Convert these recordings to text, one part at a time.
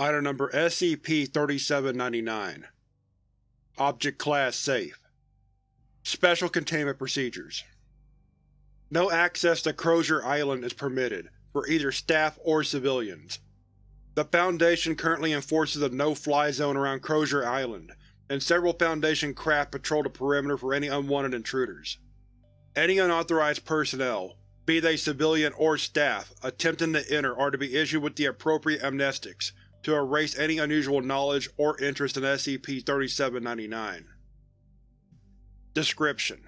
Item Number SCP-3799 Object Class Safe Special Containment Procedures No access to Crozier Island is permitted, for either staff or civilians. The Foundation currently enforces a no-fly zone around Crozier Island, and several Foundation craft patrol the perimeter for any unwanted intruders. Any unauthorized personnel, be they civilian or staff, attempting to enter are to be issued with the appropriate amnestics to erase any unusual knowledge or interest in SCP-3799. Description: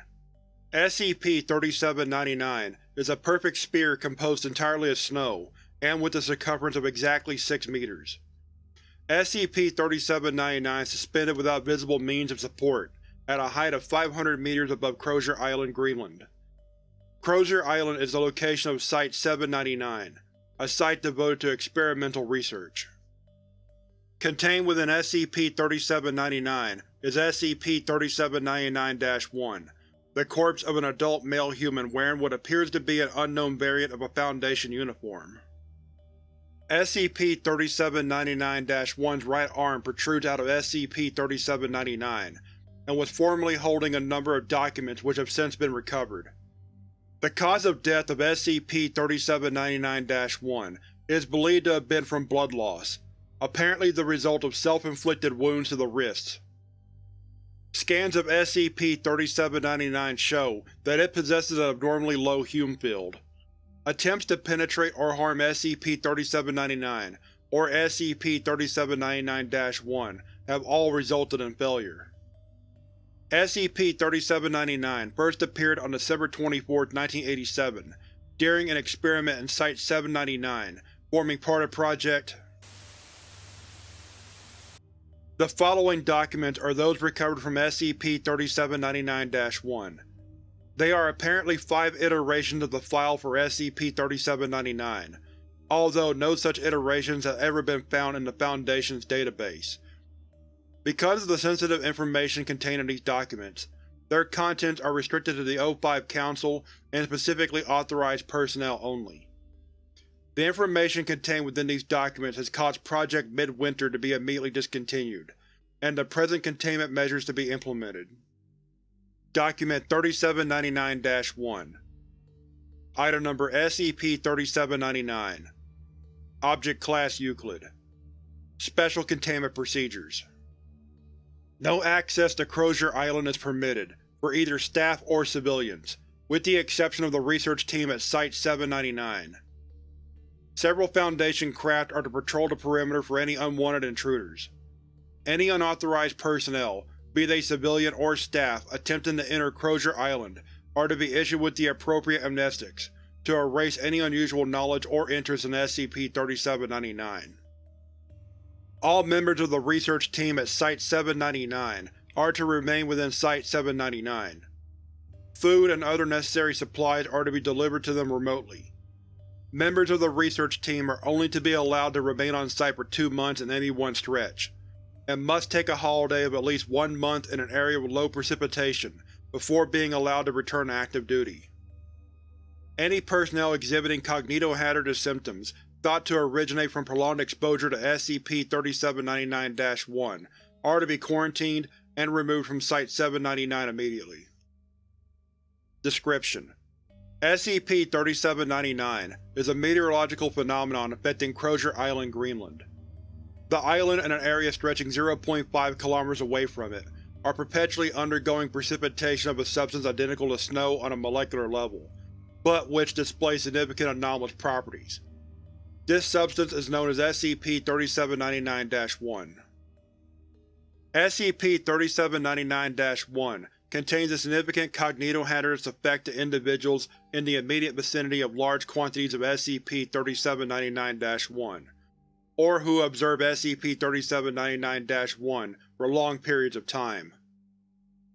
SCP-3799 is a perfect sphere composed entirely of snow, and with a circumference of exactly 6 meters. SCP-3799 is suspended without visible means of support, at a height of 500 meters above Crozier Island, Greenland. Crozier Island is the location of Site-799, a site devoted to experimental research. Contained within SCP-3799 is SCP-3799-1, the corpse of an adult male human wearing what appears to be an unknown variant of a Foundation uniform. SCP-3799-1's right arm protrudes out of SCP-3799, and was formerly holding a number of documents which have since been recovered. The cause of death of SCP-3799-1 is believed to have been from blood loss, apparently the result of self-inflicted wounds to the wrists. Scans of SCP-3799 show that it possesses an abnormally low Hume field. Attempts to penetrate or harm SCP-3799 or SCP-3799-1 have all resulted in failure. SCP-3799 first appeared on December 24, 1987, during an experiment in Site-799, forming part of Project the following documents are those recovered from SCP-3799-1. They are apparently five iterations of the file for SCP-3799, although no such iterations have ever been found in the Foundation's database. Because of the sensitive information contained in these documents, their contents are restricted to the O5 Council and specifically authorized personnel only. The information contained within these documents has caused Project Midwinter to be immediately discontinued, and the present containment measures to be implemented. Document 3799-1 Item Number SCP-3799 Object Class Euclid Special Containment Procedures No access to Crozier Island is permitted, for either staff or civilians, with the exception of the research team at Site-799. Several Foundation craft are to patrol the perimeter for any unwanted intruders. Any unauthorized personnel, be they civilian or staff, attempting to enter Crozier Island are to be issued with the appropriate amnestics, to erase any unusual knowledge or interest in SCP-3799. All members of the research team at Site-799 are to remain within Site-799. Food and other necessary supplies are to be delivered to them remotely. Members of the research team are only to be allowed to remain on site for two months in any one stretch, and must take a holiday of at least one month in an area with low precipitation before being allowed to return to active duty. Any personnel exhibiting cognitohazardous symptoms thought to originate from prolonged exposure to SCP-3799-1 are to be quarantined and removed from Site-799 immediately. Description: SCP-3799 is a meteorological phenomenon affecting Crozier Island, Greenland. The island and an area stretching 0.5 km away from it are perpetually undergoing precipitation of a substance identical to snow on a molecular level, but which displays significant anomalous properties. This substance is known as SCP-3799-1. SCP-3799-1 contains a significant cognitohazardous effect to individuals in the immediate vicinity of large quantities of SCP-3799-1, or who observe SCP-3799-1 for long periods of time.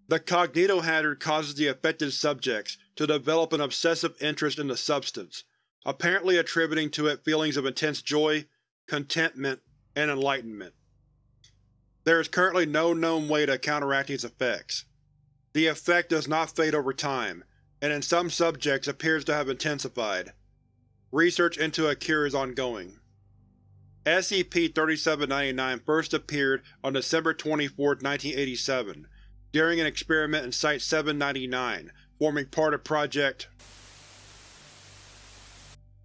The cognitohazard causes the affected subjects to develop an obsessive interest in the substance, apparently attributing to it feelings of intense joy, contentment, and enlightenment. There is currently no known way to counteract these effects. The effect does not fade over time, and in some subjects appears to have intensified. Research into a cure is ongoing. SCP-3799 first appeared on December 24, 1987, during an experiment in Site-799, forming part of Project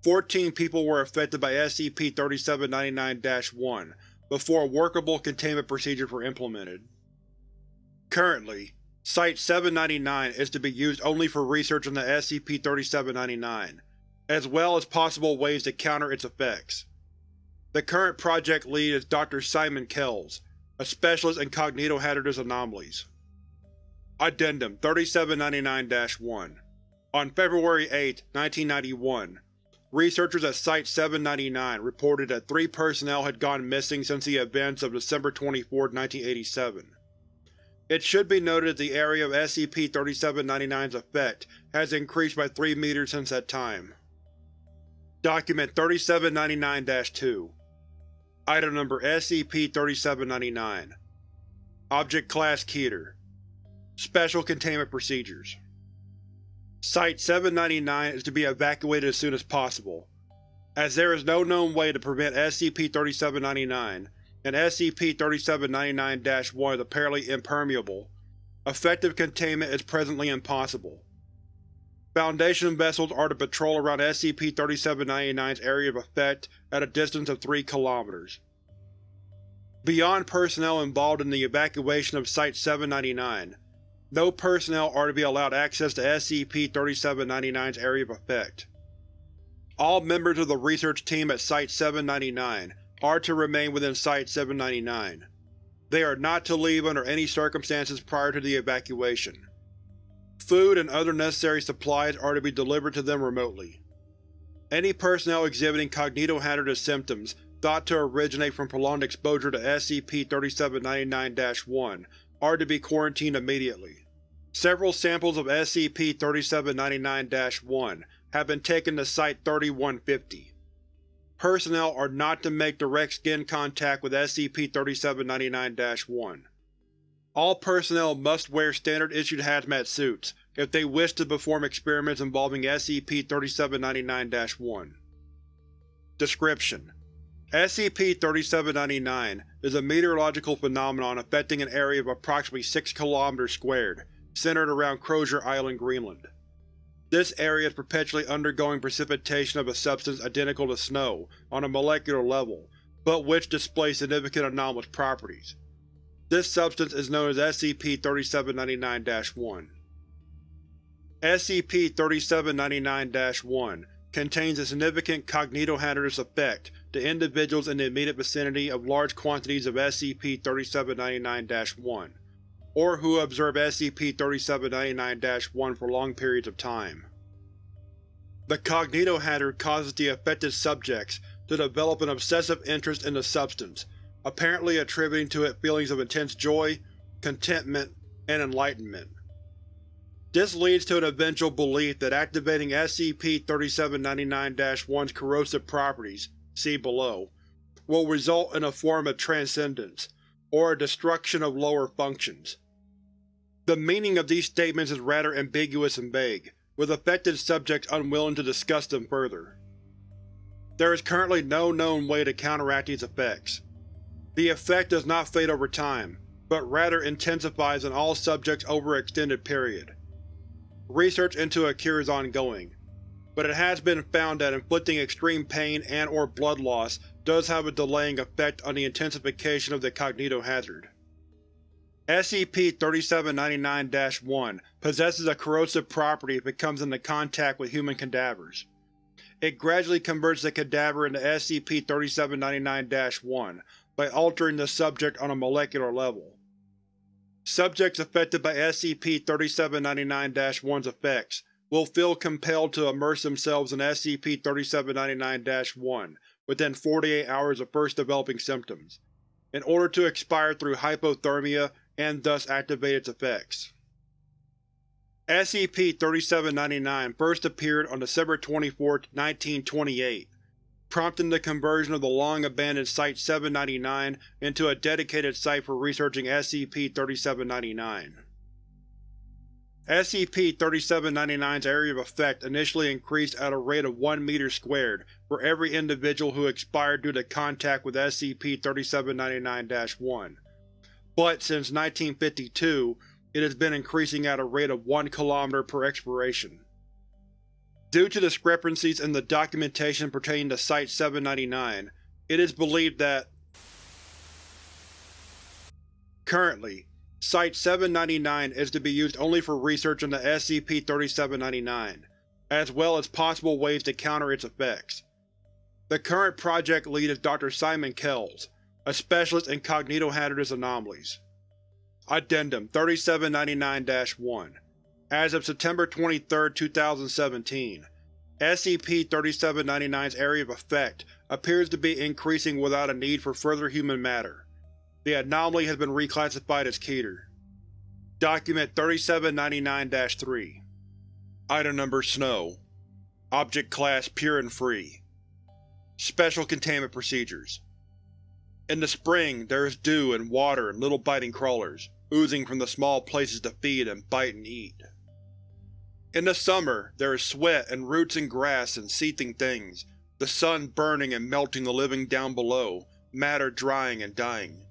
Fourteen people were affected by SCP-3799-1 before workable containment procedures were implemented. Currently, Site-799 is to be used only for research on the SCP-3799, as well as possible ways to counter its effects. The current project lead is Dr. Simon Kells, a specialist in cognitohazardous anomalies. Addendum 3799-1 On February 8, 1991, Researchers at Site-799 reported that three personnel had gone missing since the events of December 24, 1987. It should be noted the area of SCP-3799's effect has increased by 3 meters since that time. Document 3799-2 Item Number SCP-3799 Object Class Keter Special Containment Procedures Site-799 is to be evacuated as soon as possible. As there is no known way to prevent SCP-3799, and SCP-3799-1 is apparently impermeable, effective containment is presently impossible. Foundation vessels are to patrol around SCP-3799's area of effect at a distance of 3 km. Beyond personnel involved in the evacuation of Site-799, no personnel are to be allowed access to SCP-3799's area of effect. All members of the research team at Site-799 are to remain within Site-799. They are not to leave under any circumstances prior to the evacuation. Food and other necessary supplies are to be delivered to them remotely. Any personnel exhibiting cognitohazardous symptoms thought to originate from prolonged exposure to SCP-3799-1 are to be quarantined immediately. Several samples of SCP-3799-1 have been taken to Site-3150. Personnel are not to make direct skin contact with SCP-3799-1. All personnel must wear standard-issued hazmat suits if they wish to perform experiments involving SCP-3799-1. Description: SCP-3799 is a meteorological phenomenon affecting an area of approximately 6 km squared centered around Crozier Island, Greenland. This area is perpetually undergoing precipitation of a substance identical to snow on a molecular level, but which displays significant anomalous properties. This substance is known as SCP-3799-1. SCP-3799-1 contains a significant cognitohazardous effect to individuals in the immediate vicinity of large quantities of SCP-3799-1 or who observe SCP-3799-1 for long periods of time. The cognitohazard causes the affected subjects to develop an obsessive interest in the substance, apparently attributing to it feelings of intense joy, contentment, and enlightenment. This leads to an eventual belief that activating SCP-3799-1's corrosive properties see below, will result in a form of transcendence, or a destruction of lower functions. The meaning of these statements is rather ambiguous and vague, with affected subjects unwilling to discuss them further. There is currently no known way to counteract these effects. The effect does not fade over time, but rather intensifies in all subjects over an extended period. Research into a cure is ongoing, but it has been found that inflicting extreme pain and or blood loss does have a delaying effect on the intensification of the cognitohazard. SCP-3799-1 possesses a corrosive property if it comes into contact with human cadavers. It gradually converts the cadaver into SCP-3799-1 by altering the subject on a molecular level. Subjects affected by SCP-3799-1's effects will feel compelled to immerse themselves in SCP-3799-1 within 48 hours of first developing symptoms, in order to expire through hypothermia and thus activate its effects. SCP-3799 first appeared on December 24, 1928, prompting the conversion of the long-abandoned Site-799 into a dedicated site for researching SCP-3799. SCP-3799's area of effect initially increased at a rate of 1 meter squared for every individual who expired due to contact with SCP-3799-1, but since 1952 it has been increasing at a rate of 1 km per expiration. Due to discrepancies in the documentation pertaining to Site-799, it is believed that Currently, Site-799 is to be used only for research into SCP-3799, as well as possible ways to counter its effects. The current project lead is Dr. Simon Kells, a specialist in cognitohazardous anomalies. Addendum 3799-1 As of September 23, 2017, SCP-3799's area of effect appears to be increasing without a need for further human matter. The anomaly has been reclassified as Keter. Document 3799-3 Item Number Snow Object Class Pure and Free Special Containment Procedures In the spring, there is dew and water and little biting crawlers, oozing from the small places to feed and bite and eat. In the summer, there is sweat and roots and grass and seething things, the sun burning and melting the living down below, matter drying and dying.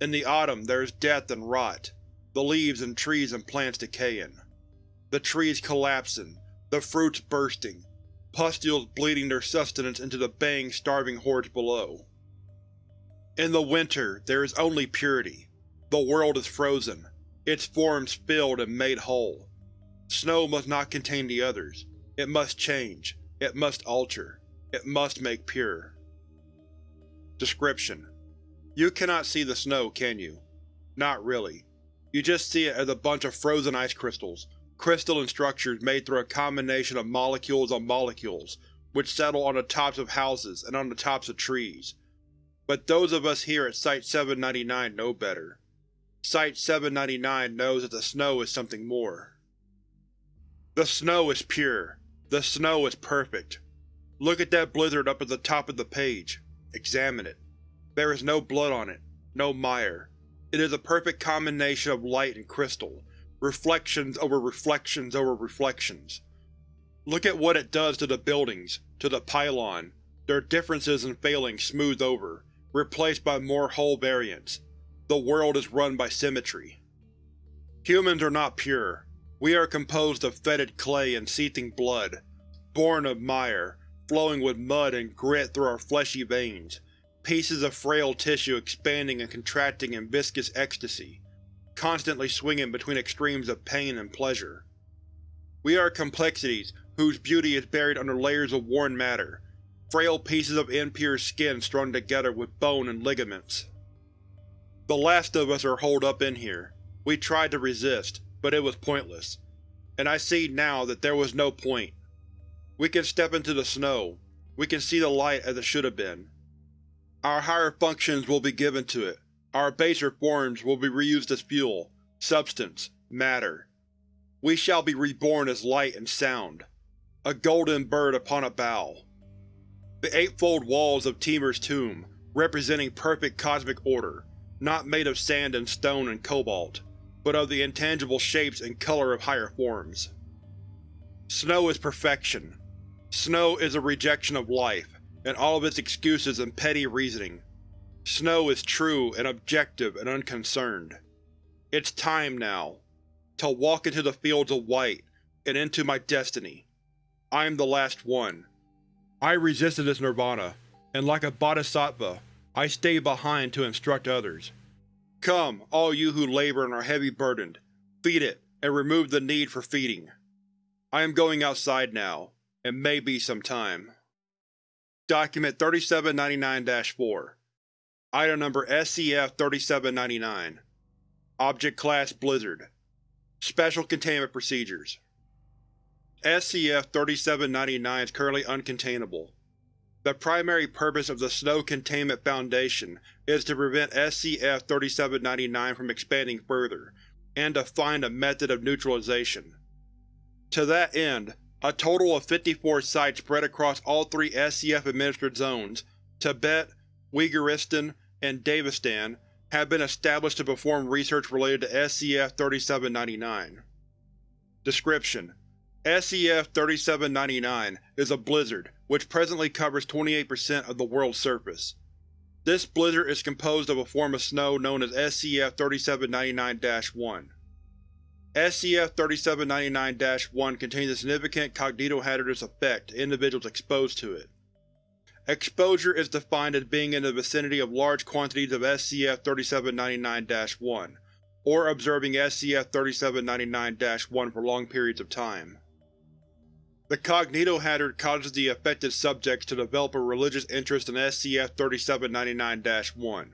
In the autumn there is death and rot, the leaves and trees and plants decaying. The trees collapsing, the fruits bursting, pustules bleeding their sustenance into the baying, starving hordes below. In the winter there is only purity. The world is frozen, its forms filled and made whole. Snow must not contain the others. It must change. It must alter. It must make pure. Description: You cannot see the snow, can you? Not really. You just see it as a bunch of frozen ice crystals, crystalline structures made through a combination of molecules on molecules, which settle on the tops of houses and on the tops of trees. But those of us here at Site-799 know better. Site-799 knows that the snow is something more. The snow is pure. The snow is perfect. Look at that blizzard up at the top of the page. Examine it. There is no blood on it, no mire. It is a perfect combination of light and crystal, reflections over reflections over reflections. Look at what it does to the buildings, to the pylon, their differences and failings smoothed over, replaced by more whole variants. The world is run by symmetry. Humans are not pure. We are composed of fetid clay and seething blood, born of mire, flowing with mud and grit through our fleshy veins, pieces of frail tissue expanding and contracting in viscous ecstasy, constantly swinging between extremes of pain and pleasure. We are complexities whose beauty is buried under layers of worn matter, frail pieces of impure skin strung together with bone and ligaments. The last of us are holed up in here. We tried to resist, but it was pointless, and I see now that there was no point. We can step into the snow, we can see the light as it should have been. Our higher functions will be given to it, our baser forms will be reused as fuel, substance, matter. We shall be reborn as light and sound, a golden bird upon a bough. The eightfold walls of Temur's tomb, representing perfect cosmic order, not made of sand and stone and cobalt, but of the intangible shapes and color of higher forms. Snow is perfection. Snow is a rejection of life, and all of its excuses and petty reasoning. Snow is true and objective and unconcerned. It's time now. To walk into the fields of white, and into my destiny. I am the last one. I resisted this nirvana, and like a bodhisattva, I stayed behind to instruct others. Come, all you who labor and are heavy burdened, feed it, and remove the need for feeding. I am going outside now, and may be some time. Document 3799-4 Item Number SCF-3799 Object Class Blizzard Special Containment Procedures SCF-3799 is currently uncontainable. The primary purpose of the Snow Containment Foundation is to prevent SCF-3799 from expanding further, and to find a method of neutralization. To that end, a total of 54 sites spread across all three SCF-administered zones, Tibet, Uyghuristan, and Davistan, have been established to perform research related to SCF-3799. Description: SCF-3799 is a blizzard which presently covers 28% of the world's surface. This blizzard is composed of a form of snow known as SCF-3799-1. SCF-3799-1 contains a significant cognitohazardous effect to individuals exposed to it. Exposure is defined as being in the vicinity of large quantities of SCF-3799-1, or observing SCF-3799-1 for long periods of time. The cognitohazard causes the affected subjects to develop a religious interest in SCF-3799-1,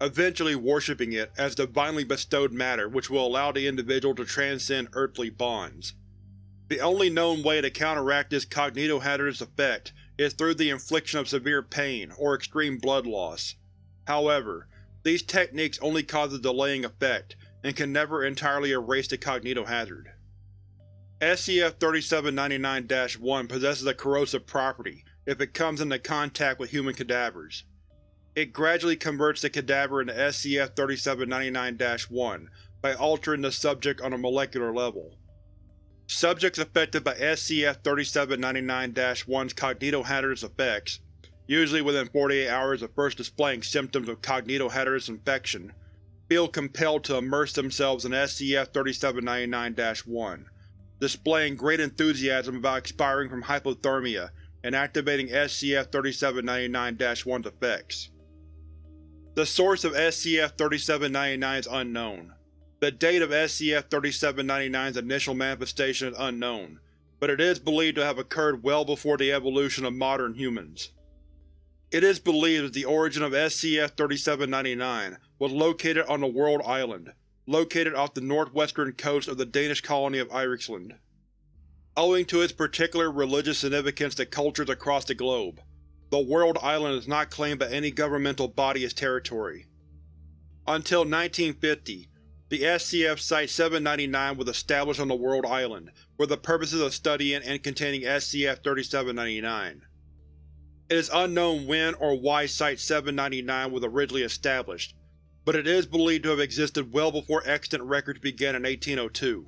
eventually worshipping it as divinely bestowed matter which will allow the individual to transcend earthly bonds. The only known way to counteract this cognitohazardous effect is through the infliction of severe pain or extreme blood loss. However, these techniques only cause a delaying effect, and can never entirely erase the cognitohazard. SCF-3799-1 possesses a corrosive property if it comes into contact with human cadavers. It gradually converts the cadaver into SCF-3799-1 by altering the subject on a molecular level. Subjects affected by SCF-3799-1's cognitohazardous effects, usually within 48 hours of first displaying symptoms of cognitohazardous infection, feel compelled to immerse themselves in SCF-3799-1, displaying great enthusiasm about expiring from hypothermia and activating SCF-3799-1's effects. The source of SCF-3799 is unknown. The date of SCF-3799's initial manifestation is unknown, but it is believed to have occurred well before the evolution of modern humans. It is believed that the origin of SCF-3799 was located on the World Island, located off the northwestern coast of the Danish colony of Eriksland. Owing to its particular religious significance to cultures across the globe, the World Island is not claimed by any governmental body as territory. Until 1950, the SCF Site-799 was established on the World Island for the purposes of studying and containing SCF-3799. It is unknown when or why Site-799 was originally established, but it is believed to have existed well before extant records began in 1802.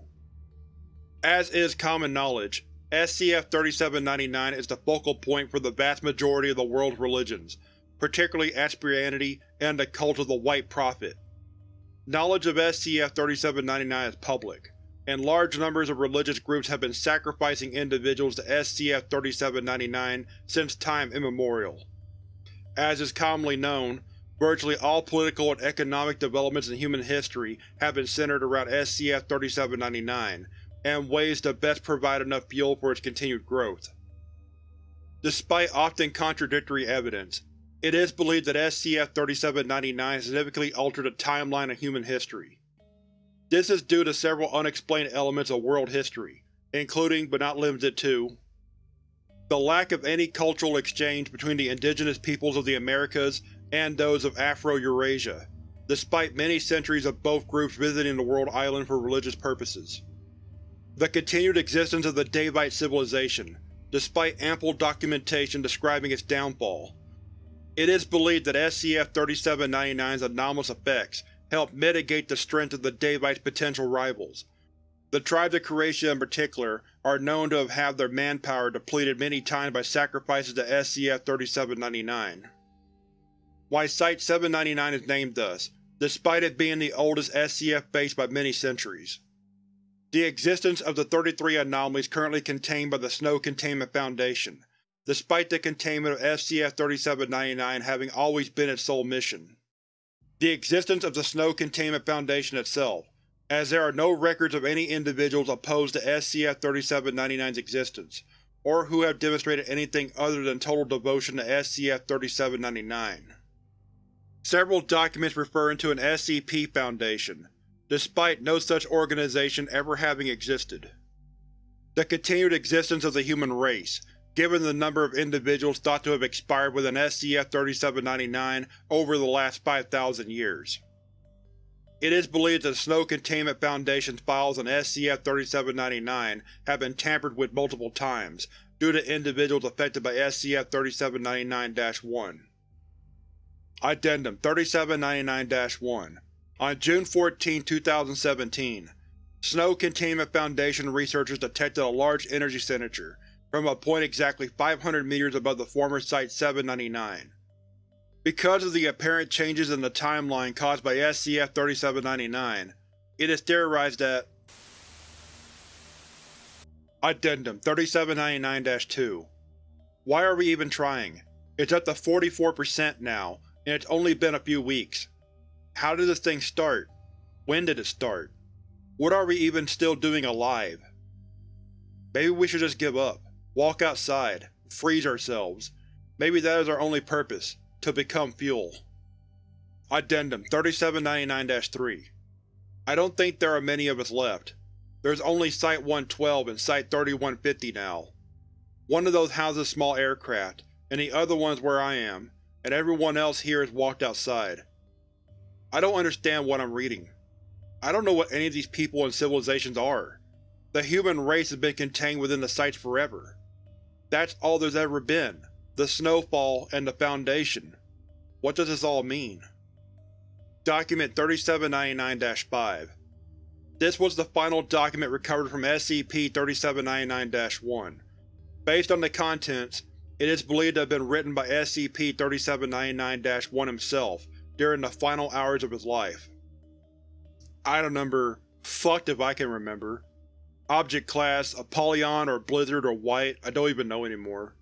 As is common knowledge, SCF-3799 is the focal point for the vast majority of the world's religions, particularly Asperionity and the cult of the White Prophet. Knowledge of SCF-3799 is public, and large numbers of religious groups have been sacrificing individuals to SCF-3799 since time immemorial. As is commonly known, virtually all political and economic developments in human history have been centered around SCF-3799, and ways to best provide enough fuel for its continued growth. Despite often contradictory evidence, it is believed that SCF-3799 significantly altered the timeline of human history. This is due to several unexplained elements of world history, including, but not limited to, the lack of any cultural exchange between the indigenous peoples of the Americas and those of Afro-Eurasia, despite many centuries of both groups visiting the world island for religious purposes. The continued existence of the Daevite civilization, despite ample documentation describing its downfall, it is believed that SCF-3799's anomalous effects helped mitigate the strength of the Daevites' potential rivals. The tribes of Kheratia in particular are known to have had their manpower depleted many times by sacrifices to SCF-3799. Why Site-799 is named thus, despite it being the oldest SCF base by many centuries. The existence of the 33 anomalies currently contained by the Snow Containment Foundation despite the containment of SCF-3799 having always been its sole mission. The existence of the Snow Containment Foundation itself, as there are no records of any individuals opposed to SCF-3799's existence, or who have demonstrated anything other than total devotion to SCF-3799. Several documents referring to an SCP Foundation, despite no such organization ever having existed. The continued existence of the human race, given the number of individuals thought to have expired with an SCF-3799 over the last 5,000 years. It is believed that the Snow Containment Foundation's files on SCF-3799 have been tampered with multiple times, due to individuals affected by SCF-3799-1. Addendum 3799-1 On June 14, 2017, Snow Containment Foundation researchers detected a large energy signature from a point exactly 500 meters above the former Site-799. Because of the apparent changes in the timeline caused by SCF-3799, it is theorized that Addendum 3799-2 Why are we even trying? It's up to 44% now, and it's only been a few weeks. How did this thing start? When did it start? What are we even still doing alive? Maybe we should just give up, walk outside, freeze ourselves. Maybe that is our only purpose, to become fuel. Addendum 3799-3 I don't think there are many of us left. There's only Site-112 and Site-3150 now. One of those houses small aircraft, and the other one is where I am, and everyone else here has walked outside. I don't understand what I'm reading. I don't know what any of these people and civilizations are. The human race has been contained within the sites forever. That's all there's ever been, the snowfall and the Foundation. What does this all mean? Document 3799-5 This was the final document recovered from SCP-3799-1. Based on the contents, it is believed to have been written by SCP-3799-1 himself during the final hours of his life. Item number fucked if I can remember. Object class Apollyon or Blizzard or White, I don't even know anymore.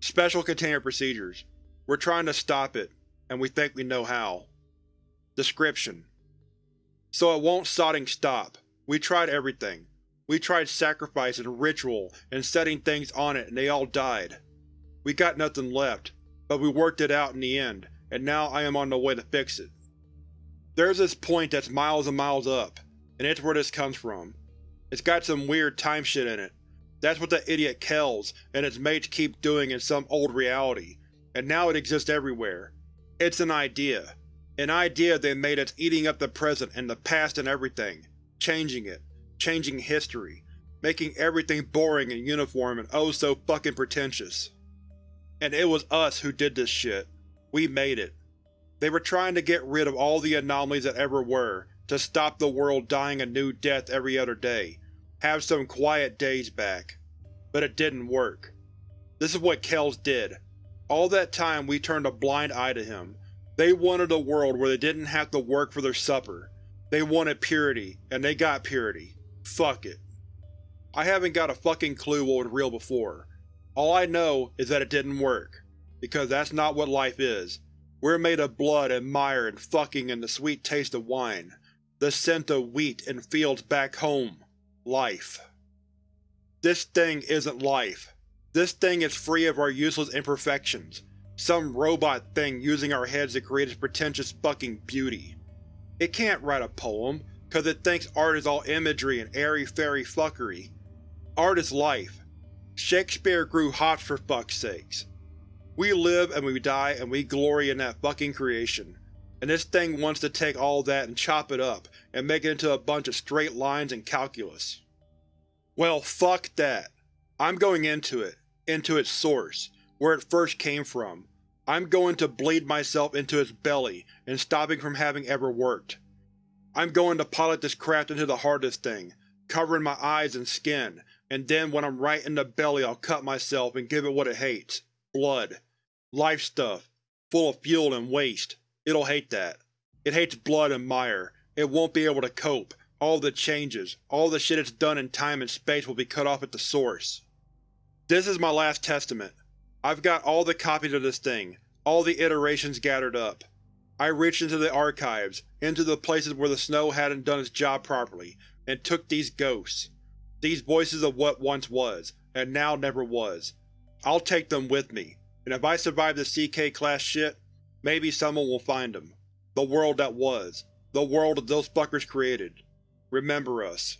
Special Containment Procedures. We're trying to stop it, and we think we know how. Description: So it won't sodding stop. We tried everything. We tried sacrifice and ritual and setting things on it and they all died. We got nothing left, but we worked it out in the end, and now I am on the way to fix it. There's this point that's miles and miles up, and it's where this comes from. It's got some weird time shit in it. That's what the idiot Kells and his mates keep doing in some old reality, and now it exists everywhere. It's an idea. An idea they made that's eating up the present and the past and everything, changing it, changing history, making everything boring and uniform and oh so fucking pretentious. And it was us who did this shit. We made it. They were trying to get rid of all the anomalies that ever were, to stop the world dying a new death every other day, have some quiet days back. But it didn't work. This is what Kells did. All that time we turned a blind eye to him. They wanted a world where they didn't have to work for their supper. They wanted purity, and they got purity. Fuck it. I haven't got a fucking clue what was real before, all I know is that it didn't work, because that's not what life is. We're made of blood and mire and fucking and the sweet taste of wine. The scent of wheat and fields back home. Life. This thing isn't life. This thing is free of our useless imperfections. Some robot thing using our heads to create its pretentious fucking beauty. It can't write a poem, cause it thinks art is all imagery and airy-fairy fuckery. Art is life, Shakespeare grew hot for fuck's sakes. We live and we die and we glory in that fucking creation, and this thing wants to take all that and chop it up and make it into a bunch of straight lines and calculus. Well fuck that. I'm going into it, into its source, where it first came from. I'm going to bleed myself into its belly and stopping from having ever worked. I'm going to pilot this craft into the this thing, covering my eyes and skin, and then when I'm right in the belly I'll cut myself and give it what it hates. Blood. Life stuff. Full of fuel and waste. It'll hate that. It hates blood and mire. It won't be able to cope. All the changes, all the shit it's done in time and space will be cut off at the source. This is my last testament. I've got all the copies of this thing, all the iterations gathered up. I reached into the archives, into the places where the snow hadn't done its job properly, and took these ghosts. These voices of what once was, and now never was. I'll take them with me, and if I survive the CK-class shit, maybe someone will find them. The world that was. The world that those fuckers created. Remember us.